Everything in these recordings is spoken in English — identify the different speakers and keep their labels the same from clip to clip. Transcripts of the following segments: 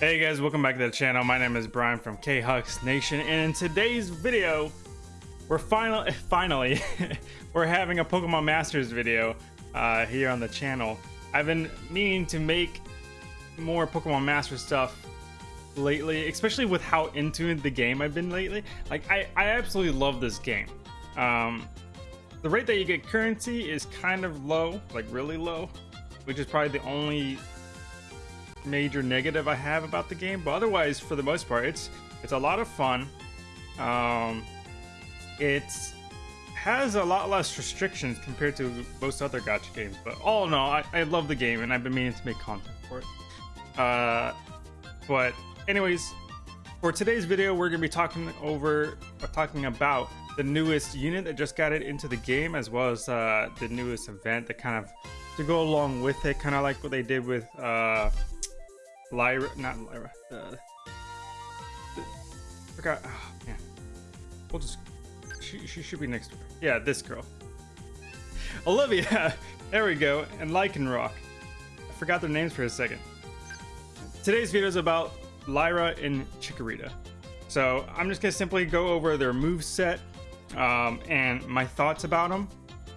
Speaker 1: Hey guys, welcome back to the channel. My name is Brian from K-Hux Nation, and in today's video, we're finally, finally, we're having a Pokemon Masters video uh, here on the channel. I've been meaning to make more Pokemon Master stuff lately, especially with how into the game I've been lately. Like, I, I absolutely love this game. Um, the rate that you get currency is kind of low, like really low, which is probably the only major negative I have about the game, but otherwise, for the most part, it's it's a lot of fun. Um, it has a lot less restrictions compared to most other gacha games, but all in all, I, I love the game and I've been meaning to make content for it. Uh, but anyways, for today's video, we're gonna be talking over or talking about the newest unit that just got it into the game, as well as uh, the newest event that kind of to go along with it, kind of like what they did with uh, Lyra, not Lyra. Uh, forgot. Oh, man. We'll just. She, she should be next to her. Yeah, this girl. Olivia. There we go. And Lycanroc. I forgot their names for a second. Today's video is about Lyra and Chikorita. So I'm just gonna simply go over their move set um, and my thoughts about them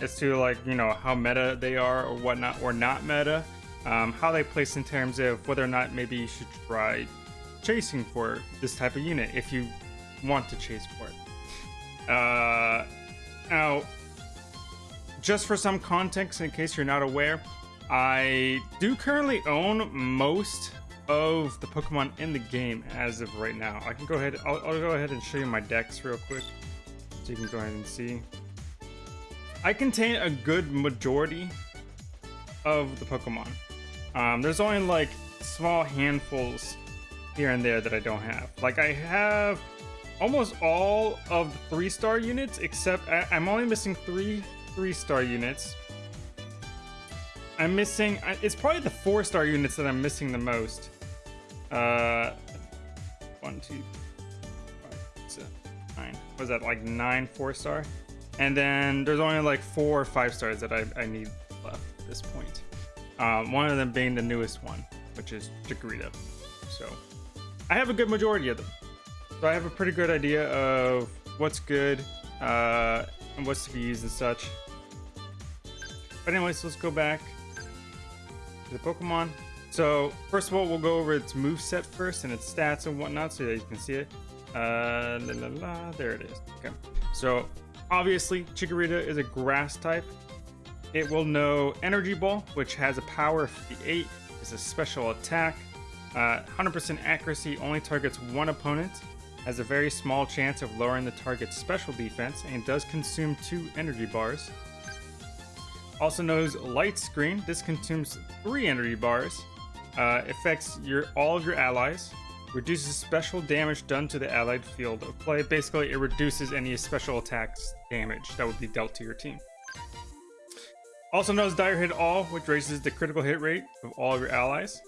Speaker 1: as to like you know how meta they are or whatnot or not meta um, how they place in terms of whether or not maybe you should try chasing for this type of unit if you want to chase for it. Uh, now, just for some context, in case you're not aware, I do currently own most of the Pokemon in the game as of right now. I can go ahead, I'll, I'll go ahead and show you my decks real quick so you can go ahead and see. I contain a good majority of the Pokemon. Um, there's only like small handfuls here and there that I don't have. Like I have almost all of the three star units, except I am only missing three three star units. I'm missing, it's probably the four star units that I'm missing the most. Uh, one, two, five, six, nine. Was that like nine four star? And then there's only like four or five stars that I, I need left at this point. Um, one of them being the newest one, which is Chikorita. So I have a good majority of them. So I have a pretty good idea of what's good uh, and what's to be used and such. But anyways, let's go back to the Pokemon. So first of all, we'll go over its move set first and its stats and whatnot so that you can see it. Uh, la, la, la, there it is. Okay. So obviously, Chikorita is a grass type. It will know Energy Ball, which has a power of 58, is a special attack. 100% uh, accuracy only targets one opponent, has a very small chance of lowering the target's special defense, and does consume two energy bars. Also knows Light Screen, this consumes three energy bars, uh, affects your all of your allies, reduces special damage done to the allied field of play. Basically, it reduces any special attacks damage that would be dealt to your team. Also knows Dire Hit All, which raises the critical hit rate of all of your allies.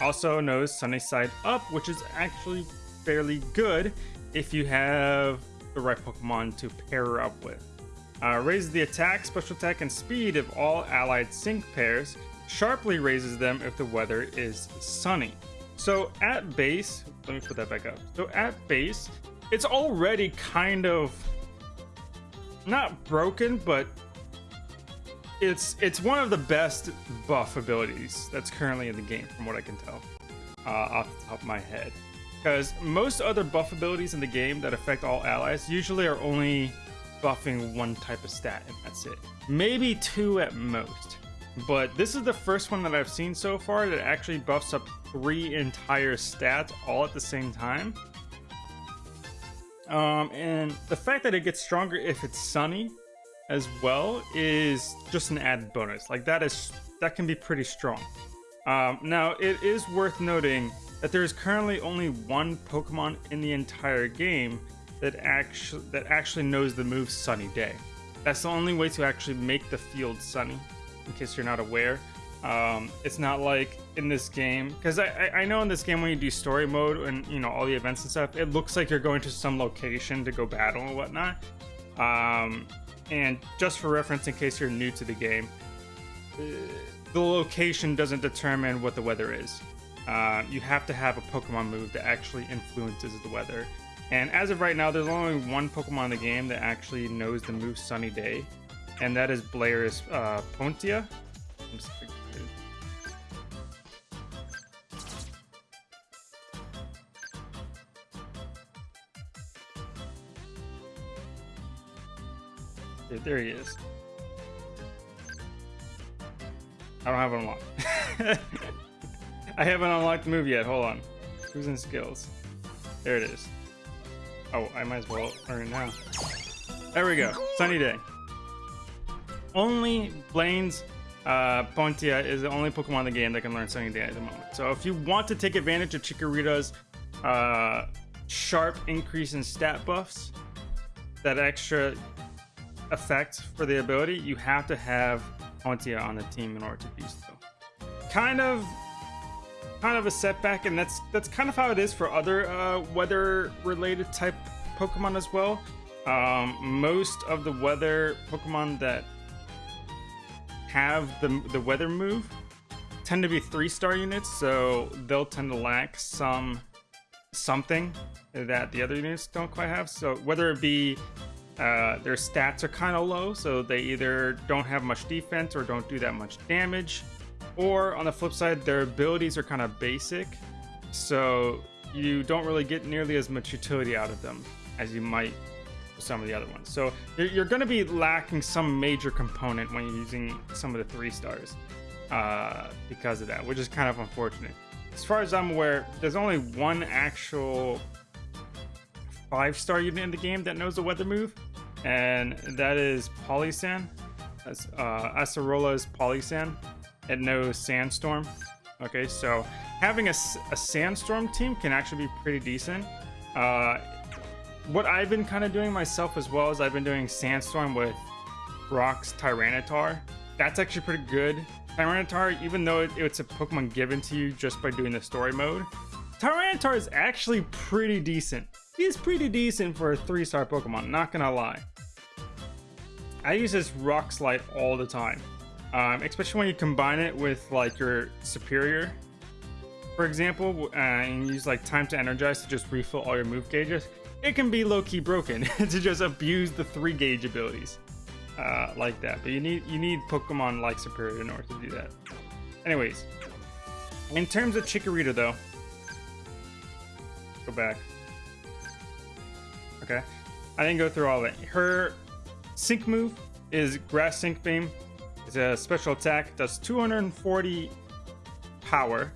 Speaker 1: Also knows Sunny Side Up, which is actually fairly good if you have the right Pokemon to pair up with. Uh, raises the attack, special attack, and speed of all allied sync pairs. Sharply raises them if the weather is sunny. So at base, let me put that back up. So at base, it's already kind of not broken, but it's it's one of the best buff abilities that's currently in the game, from what I can tell, uh, off the top of my head. Because most other buff abilities in the game that affect all allies usually are only buffing one type of stat, and that's it. Maybe two at most. But this is the first one that I've seen so far that actually buffs up three entire stats all at the same time. Um, and the fact that it gets stronger if it's sunny as well is just an added bonus. Like that is that can be pretty strong. Um, now it is worth noting that there is currently only one Pokemon in the entire game that actually that actually knows the move Sunny Day. That's the only way to actually make the field sunny. In case you're not aware, um, it's not like in this game because I, I, know in this game when you do story mode and you know all the events and stuff, it looks like you're going to some location to go battle and whatnot. Um, and just for reference, in case you're new to the game, uh, the location doesn't determine what the weather is. uh, you have to have a Pokemon move that actually influences the weather. And as of right now, there's only one Pokemon in the game that actually knows the move Sunny Day, and that is Blaine's uh, Ponyta. There he is. I don't have it unlocked. I haven't unlocked the move yet. Hold on. Who's in skills? There it is. Oh, I might as well learn now. There we go. Sunny day. Only Blaine's uh, Ponyta is the only Pokemon in the game that can learn Sunny Day at the moment. So if you want to take advantage of Chikorita's uh, sharp increase in stat buffs, that extra effect for the ability, you have to have Ponyta on the team in order to do so. Kind of kind of a setback, and that's that's kind of how it is for other uh, weather-related type Pokemon as well. Um, most of the weather Pokemon that have the the weather move tend to be three-star units, so they'll tend to lack some something that the other units don't quite have. So whether it be uh, their stats are kind of low, so they either don't have much defense or don't do that much damage. Or on the flip side, their abilities are kind of basic, so you don't really get nearly as much utility out of them as you might with some of the other ones. So you're going to be lacking some major component when you're using some of the three stars uh, because of that, which is kind of unfortunate. As far as I'm aware, there's only one actual five star unit in the game that knows the weather move, and that is Palossand. That's uh, Acerola's Palossand. It knows Sandstorm. Okay, so having a, a Sandstorm team can actually be pretty decent. Uh, what I've been kind of doing myself as well is I've been doing Sandstorm with Brock's Tyranitar. That's actually pretty good. Tyranitar, even though it, it's a Pokemon given to you just by doing the story mode, Tyranitar is actually pretty decent. He's pretty decent for a three-star Pokemon, not gonna lie. I use this Rock Slide all the time, um, especially when you combine it with like your Serperior, for example, uh, and use like Time to Energize to just refill all your move gauges. It can be low-key broken to just abuse the three gauge abilities uh, like that. But you need you need Pokemon like Serperior in order to do that. Anyways, in terms of Chikorita though, go back. Okay, I didn't go through all of it. Her Sync move is Grass Sync Beam. It's a special attack, does 240 power.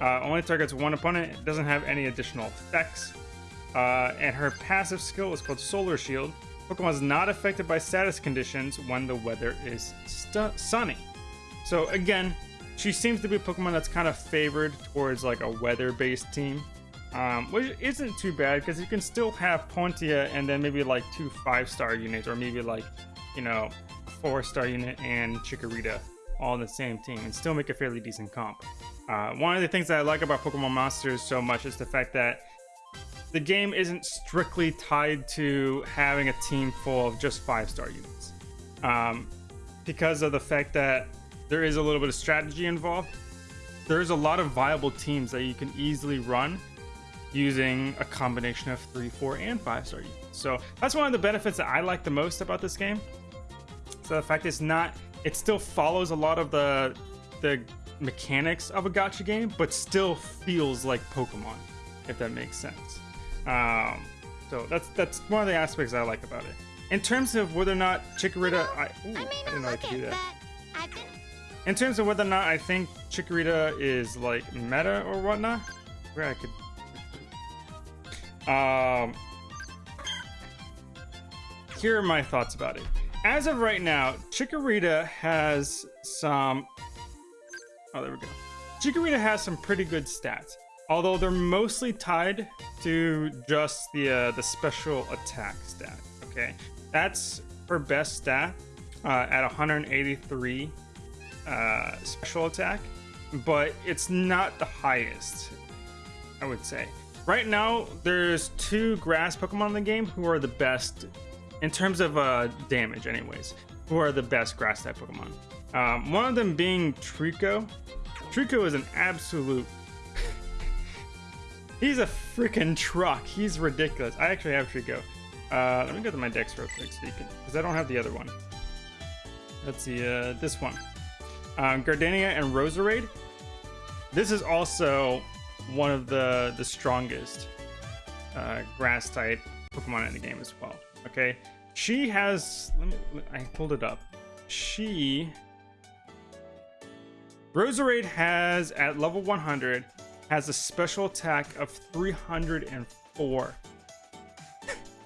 Speaker 1: Uh, only targets one opponent, it doesn't have any additional effects. Uh, and her passive skill is called Solar Shield. Pokemon is not affected by status conditions when the weather is sunny. So again, she seems to be a Pokemon that's kind of favored towards like a weather-based team um, which isn't too bad because you can still have Ponyta and then maybe like two five star units, or maybe like you know four star unit and Chikorita all in the same team and still make a fairly decent comp. Uh, one of the things that I like about Pokemon Masters so much is the fact that the game isn't strictly tied to having a team full of just five star units. Um, because of the fact that there is a little bit of strategy involved, there's a lot of viable teams that you can easily run using a combination of three, four, and five star units. So that's one of the benefits that I like the most about this game. So the fact it's not, it still follows a lot of the the mechanics of a gacha game, but still feels like Pokemon, if that makes sense. Um, so that's that's one of the aspects I like about it. In terms of whether or not Chikorita, I, ooh, I, I didn't know I could do that. In terms of whether or not I think Chikorita is like meta or whatnot, where I could um, here are my thoughts about it. As of right now, Chikorita has some... Oh, there we go. Chikorita has some pretty good stats, although they're mostly tied to just the uh, the special attack stat. Okay, that's her best stat uh, at 183 uh, special attack, but it's not the highest. I would say. Right now, there's two grass Pokemon in the game who are the best in terms of uh, damage, anyways. Who are the best grass type Pokemon? Um, one of them being Treecko. Treecko is an absolute He's a freaking truck. He's ridiculous. I actually have Treecko. Uh, let me go to my decks real quick because I don't have the other one. Let's see, uh, this one. Um, Gardenia and Roserade. This is also one of the the strongest uh, grass type Pokemon in the game as well. Okay, she has. Let me. I pulled it up. She. Roserade has at level 100 has a special attack of 304,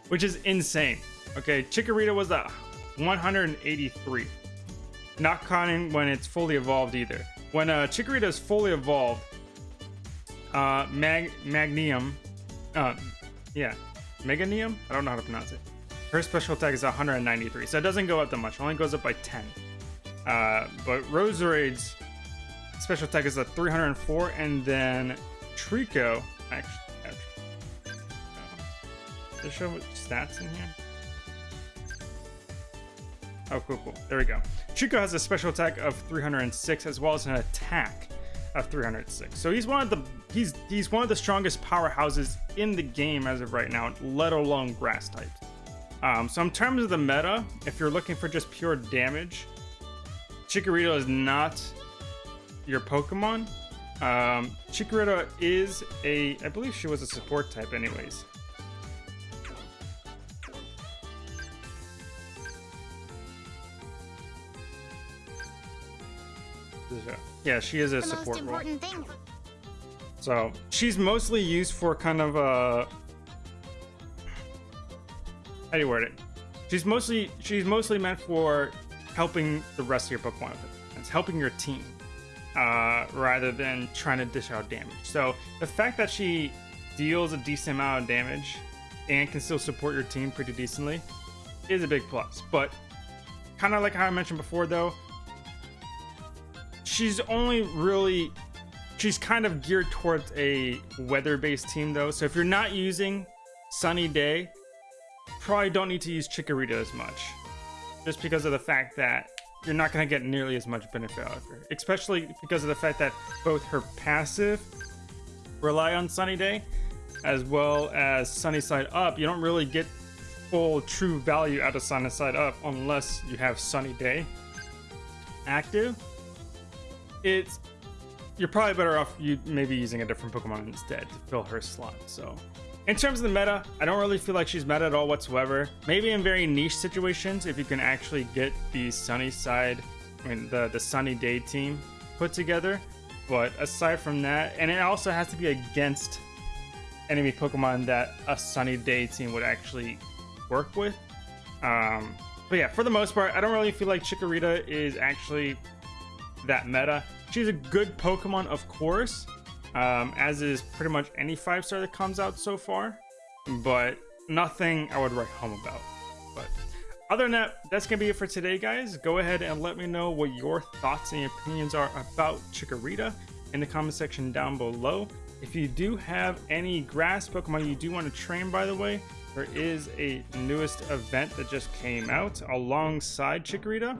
Speaker 1: which is insane. Okay, Chikorita was at 183, not counting when it's fully evolved either. When uh, Chikorita is fully evolved, uh, Mag Magnium, uh, yeah, Meganium? I don't know how to pronounce it. Her special attack is 193, so it doesn't go up that much. It only goes up by 10. Uh, but Roserade's special attack is a 304, and then Treecko, actually, actually uh, does show stats in here? Oh, cool, cool. There we go. Treecko has a special attack of 306 as well as an attack of 306. So he's one of the he's he's one of the strongest powerhouses in the game as of right now, let alone grass types. Um, so in terms of the meta, if you're looking for just pure damage, Chikorita is not your Pokemon. Um, Chikorita is a, I believe she was a support type anyways. Yeah, she is a the support role. Thing. So she's mostly used for kind of a. Uh, how do you word it? She's mostly she's mostly meant for helping the rest of your Pokemon. It's helping your team uh, rather than trying to dish out damage. So the fact that she deals a decent amount of damage and can still support your team pretty decently is a big plus. But kind of like how I mentioned before, though, she's only really she's kind of geared towards a weather-based team though. So if you're not using Sunny Day, probably don't need to use Chikorita as much. Just because of the fact that you're not going to get nearly as much benefit out of her. Especially because of the fact that both her passive rely on Sunny Day, as well as Sunny Side Up. You don't really get full true value out of Sunny Side Up unless you have Sunny Day active it's you're probably better off you maybe using a different Pokemon instead to fill her slot. So in terms of the meta, I don't really feel like she's meta at all whatsoever. Maybe in very niche situations, if you can actually get the Sunny side, I mean the the Sunny Day team put together. But aside from that, and it also has to be against enemy Pokemon that a Sunny Day team would actually work with. Um, but yeah, for the most part, I don't really feel like Chikorita is actually that meta. She's a good Pokemon, of course, um, as is pretty much any five star that comes out so far, but nothing I would write home about. But other than that, that's gonna be it for today, guys. Go ahead and let me know what your thoughts and opinions are about Chikorita in the comment section down below. If you do have any grass Pokemon you do want to train, by the way, there is a newest event that just came out alongside Chikorita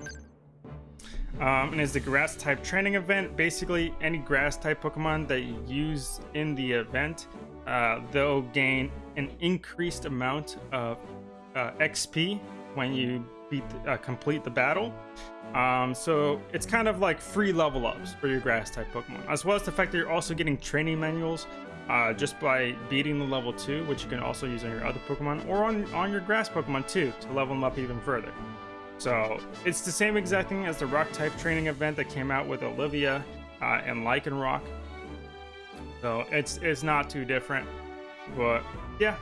Speaker 1: um, and is the grass type training event. Basically, any grass type Pokemon that you use in the event, uh, they'll gain an increased amount of uh, XP when you beat uh, complete the battle. Um, so it's kind of like free level ups for your grass type Pokemon, as well as the fact that you're also getting training manuals uh, just by beating the level 2, which you can also use on your other Pokemon or on, on your grass Pokemon too to level them up even further. So it's the same exact thing as the rock type training event that came out with Olivia uh, and Lycanroc. So it's it's not too different. But yeah,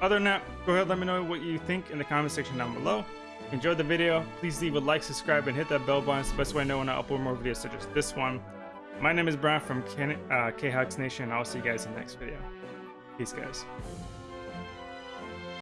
Speaker 1: other than that, go ahead let me know what you think in the comment section down below. If you enjoyed the video, please leave a like, subscribe, and hit that bell button. It's the best way I know when I upload more videos such as this one. My name is Brian from K uh, Nation, and I'll see you guys in the next video. Peace, guys.